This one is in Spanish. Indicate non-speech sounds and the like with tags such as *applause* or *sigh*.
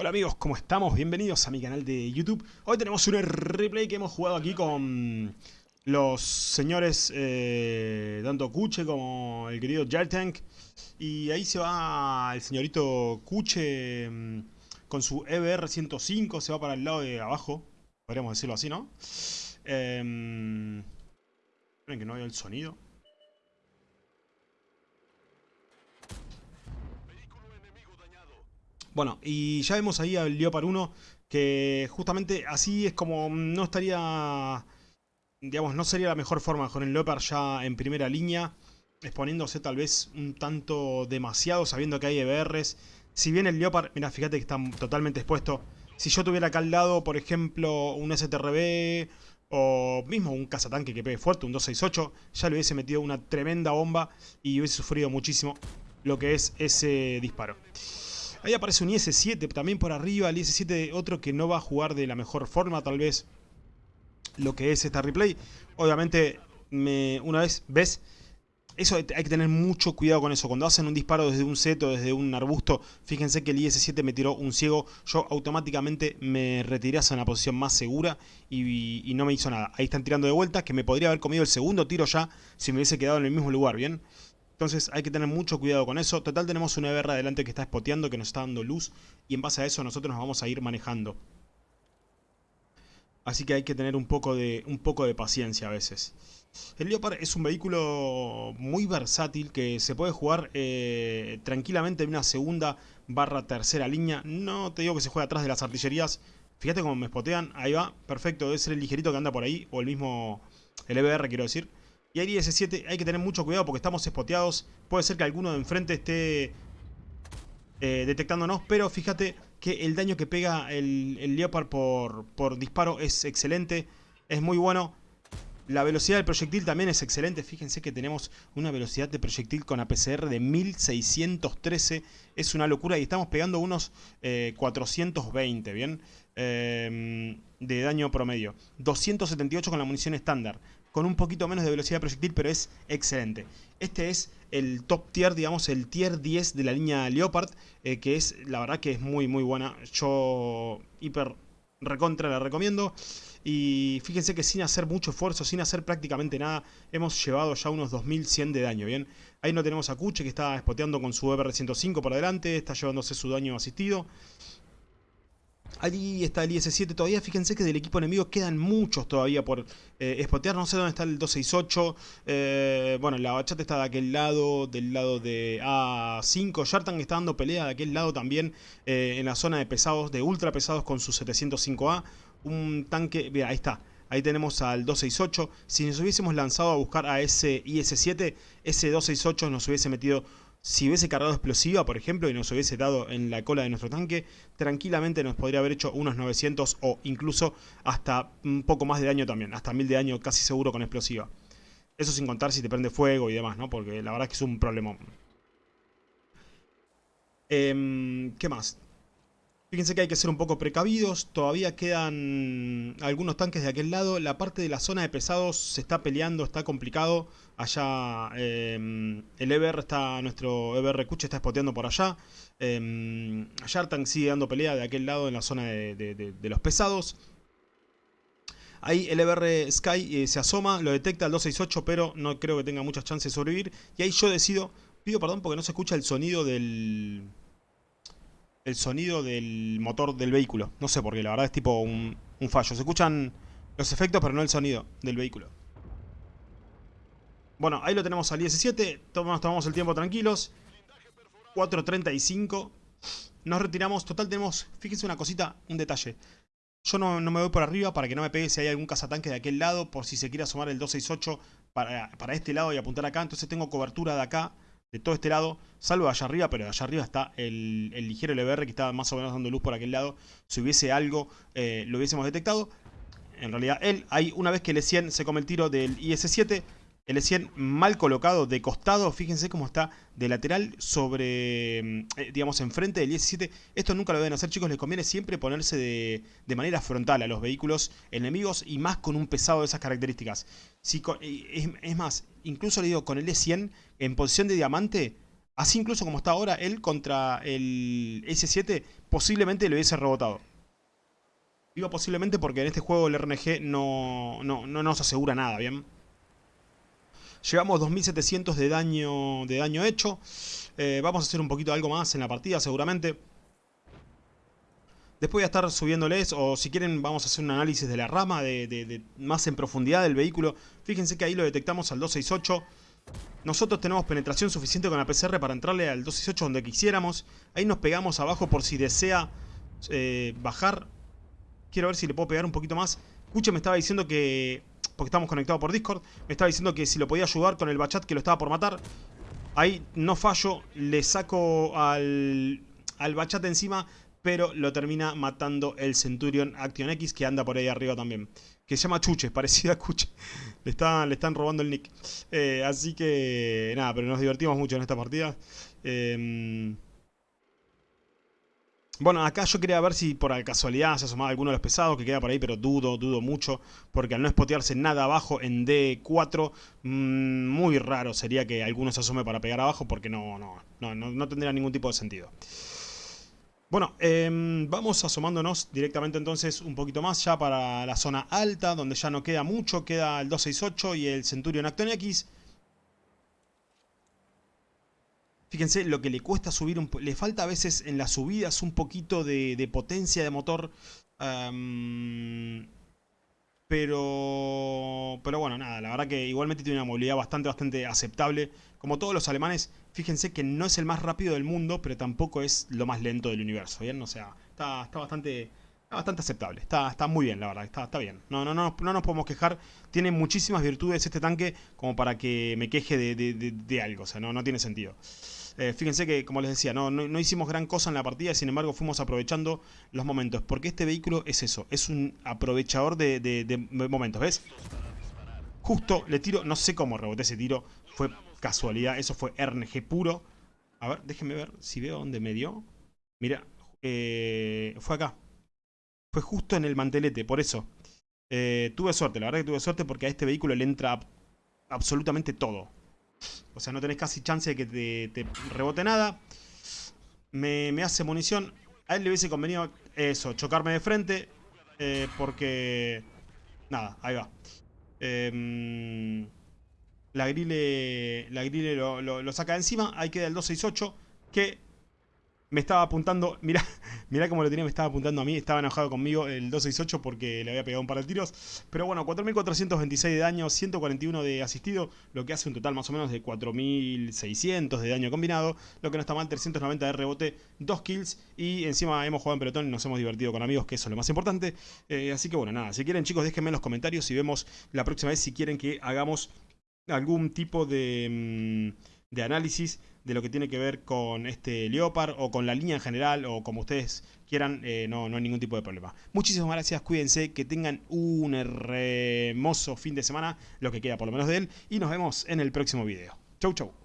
Hola amigos, ¿cómo estamos? Bienvenidos a mi canal de YouTube. Hoy tenemos un replay que hemos jugado aquí con los señores eh, tanto Kuche como el querido Jartank. Y ahí se va el señorito Kuche mm, con su EBR 105, se va para el lado de abajo, podríamos decirlo así, ¿no? Eh, que no veo el sonido. Bueno, y ya vemos ahí al Leopard 1 que justamente así es como no estaría, digamos, no sería la mejor forma con el Leopard ya en primera línea, exponiéndose tal vez un tanto demasiado sabiendo que hay EBRs. Si bien el Leopard, mira, fíjate que está totalmente expuesto. Si yo tuviera acá al lado, por ejemplo, un STRB o mismo un cazatanque que pegue fuerte, un 268, ya le hubiese metido una tremenda bomba y hubiese sufrido muchísimo lo que es ese disparo. Ahí aparece un IS-7 también por arriba. El IS-7 otro que no va a jugar de la mejor forma tal vez lo que es esta replay. Obviamente, me, una vez ves... Eso hay que tener mucho cuidado con eso. Cuando hacen un disparo desde un seto, desde un arbusto, fíjense que el IS-7 me tiró un ciego. Yo automáticamente me retiré hacia una posición más segura y, y, no me hizo nada. Ahí están tirando de vuelta, que me podría haber comido el segundo tiro ya si me hubiese quedado en el mismo lugar, ¿bien? Entonces hay que tener mucho cuidado con eso. Total tenemos una EBR adelante que está spoteando, que nos está dando luz. Y en base a eso nosotros nos vamos a ir manejando. Así que hay que tener un poco de, un poco de paciencia a veces. El Leopard es un vehículo muy versátil que se puede jugar eh, tranquilamente en una segunda barra tercera línea. No te digo que se juegue atrás de las artillerías. Fíjate cómo me spotean. Ahí va, perfecto. Debe ser el ligerito que anda por ahí. O el mismo, el EBR quiero decir. Y ahí S7 hay que tener mucho cuidado porque estamos espoteados. Puede ser que alguno de enfrente esté eh, detectándonos, pero fíjate que el daño que pega el, Leopard por, disparo es excelente, es muy bueno. La velocidad del proyectil también es excelente. Fíjense que tenemos una velocidad de proyectil con APCR de 1613. Es una locura y estamos pegando unos 420, eh, ¿bien? Eh, de daño promedio. 278 con la munición estándar con un poquito menos de velocidad proyectil, pero es excelente. Este es el top tier, digamos, el tier 10 de la línea Leopard, eh, que es, la verdad que es muy muy buena. Yo hiper recontra la recomiendo. Y fíjense que sin hacer mucho esfuerzo, sin hacer prácticamente nada, hemos llevado ya unos 2100 de daño, ¿bien? Ahí no tenemos a Kuche que está spoteando con su EBR-105 por adelante, está llevándose su daño asistido. Allí está el IS-7 todavía, fíjense que del equipo enemigo quedan muchos todavía por eh, no sé dónde está el 268, eh, bueno, la bachata está de aquel lado, del lado de A5, Shartan está dando pelea de aquel lado también, eh, en la zona de pesados, de ultra pesados con su 705A, un tanque, mira, ahí está, Ahí tenemos al 268. Si nos hubiésemos lanzado a buscar a ese IS-7, ese 268 nos hubiese metido si hubiese cargado explosiva, por ejemplo, y nos hubiese dado en la cola de nuestro tanque, tranquilamente nos podría haber hecho unos 900 o incluso hasta un poco más de daño también, hasta 1000 de daño casi seguro con explosiva. Eso sin contar si te prende fuego y demás, ¿no? Porque la verdad es que es un problema. Em, ¿Qué más? Fíjense que hay que ser un poco precavidos, todavía quedan algunos tanques de aquel lado, la parte de la zona de pesados se está peleando, está complicado, allá em, el EBR está, nuestro EBR Kuche está spoteando por allá, eh, Yartank sigue dando pelea de aquel lado en la zona de, los pesados, Ahí el EBR Sky eh, se asoma, lo detecta el 268, pero no creo que tenga muchas chances de sobrevivir. Y ahí yo decido, pido perdón porque no se escucha el sonido del, el sonido del motor del vehículo. No sé por qué, la verdad es tipo un, fallo. Se escuchan los efectos, pero no el sonido del vehículo. Bueno, ahí lo tenemos al IS-7. Tomamos, tomamos el tiempo tranquilos. 4.35. Nos retiramos. Total tenemos, fíjense una cosita, un detalle. Yo no, me voy por arriba para que no me pegue si hay algún cazatanque de aquel lado. Por si se quiere asomar el 268 para, para este lado y apuntar acá. Entonces tengo cobertura de acá de todo este lado, salvo allá arriba, pero allá arriba está el, ligero LBR que está más o menos dando luz por aquel lado. Si hubiese algo, eh, lo hubiésemos detectado. En realidad él, ahí una vez que el E100 se come el tiro del IS-7, el E100 mal colocado de costado, fíjense cómo está de lateral sobre, eh, digamos, enfrente del IS-7. Esto nunca lo deben hacer, chicos, les conviene siempre ponerse de, manera frontal a los vehículos enemigos y más con un pesado de esas características. Si es, más, incluso le digo, con el E100 en posición de diamante, Así incluso como está ahora, él contra el S7 posiblemente le hubiese rebotado. Digo posiblemente porque en este juego el RNG no, no, no nos asegura nada, ¿bien? Llevamos 2700 de daño, de daño hecho. Eh, vamos a hacer un poquito algo más en la partida seguramente. Después voy a estar subiéndoles, o si quieren vamos a hacer un análisis de la rama, de, más en profundidad del vehículo. Fíjense que ahí lo detectamos al 268. Nosotros tenemos penetración suficiente con la PCR para entrarle al 268 donde quisiéramos. Ahí nos pegamos abajo por si desea eh, bajar. Quiero ver si le puedo pegar un poquito más. Escuche, me estaba diciendo que... Porque estamos conectados por Discord. Me estaba diciendo que si lo podía ayudar con el bachat que lo estaba por matar. Ahí no fallo. Le saco al, al bachat encima pero lo termina matando el Centurion Action X que anda por ahí arriba también. Que se llama Chuche, parecida a Cuche. *laughs* Le están, le están robando el nick. Eh, así que nada, pero nos divertimos mucho en esta partida. Em, bueno, acá yo quería ver si por casualidad se asomaba alguno de los pesados que queda por ahí, pero dudo, dudo mucho, porque al no spotearse nada abajo en D4, mm, muy raro sería que alguno se asome para pegar abajo, porque no, no, no, no tendría ningún tipo de sentido. Bueno, em, vamos asomándonos directamente entonces un poquito más ya para la zona alta, donde ya no queda mucho, queda el 268 y el Centurion Acton X. Fíjense lo que le cuesta subir, un le falta a veces en las subidas un poquito de, potencia de motor. Pero, pero bueno, nada, la verdad que igualmente tiene una movilidad bastante, bastante aceptable. Como todos los alemanes, fíjense que no es el más rápido del mundo, pero tampoco es lo más lento del universo, ¿bien? O sea, está, está bastante... bastante aceptable, está, está muy bien la verdad, está, está bien. No, no, no, no nos podemos quejar, tiene muchísimas virtudes este tanque como para que me queje de, de algo, o sea, no, no tiene sentido. Eh, fíjense que, como les decía, no, no, hicimos gran cosa en la partida, sin embargo fuimos aprovechando los momentos. Porque este vehículo es eso, es un aprovechador de, momentos, ¿ves? Justo le tiro, no sé cómo reboté ese tiro, fue casualidad, eso fue RNG puro. A ver, déjenme ver si veo dónde me dio. Mira, eh, fue acá. Fue justo en el mantelete, por eso. Eh, tuve suerte, la verdad que tuve suerte porque a este vehículo le entra absolutamente todo. O sea, no tenés casi chance de que te, rebote nada. Me, hace munición. A él le hubiese convenido eso, chocarme de frente. Eh, porque... Nada, ahí va. Em, la grille, la grille lo, lo, saca de encima. Ahí queda el 268. Que me estaba apuntando, mirá, mirá cómo lo tenía, me estaba apuntando a mí, estaba enojado conmigo el 268 porque le había pegado un par de tiros. Pero bueno, 4426 de daño, 141 de asistido, lo que hace un total más o menos de 4600 de daño combinado, lo que no está mal, 390 de rebote, 2 kills y encima hemos jugado en pelotón y nos hemos divertido con amigos, que eso es lo más importante. Eh, así que bueno, nada, si quieren chicos déjenme en los comentarios y vemos la próxima vez si quieren que hagamos algún tipo de... Mm, de análisis de lo que tiene que ver con este Leopard o con la línea en general o como ustedes quieran, eh, no, no hay ningún tipo de problema. Muchísimas gracias, cuídense, que tengan un hermoso fin de semana, lo que queda por lo menos de él, y nos vemos en el próximo video. Chau, chau.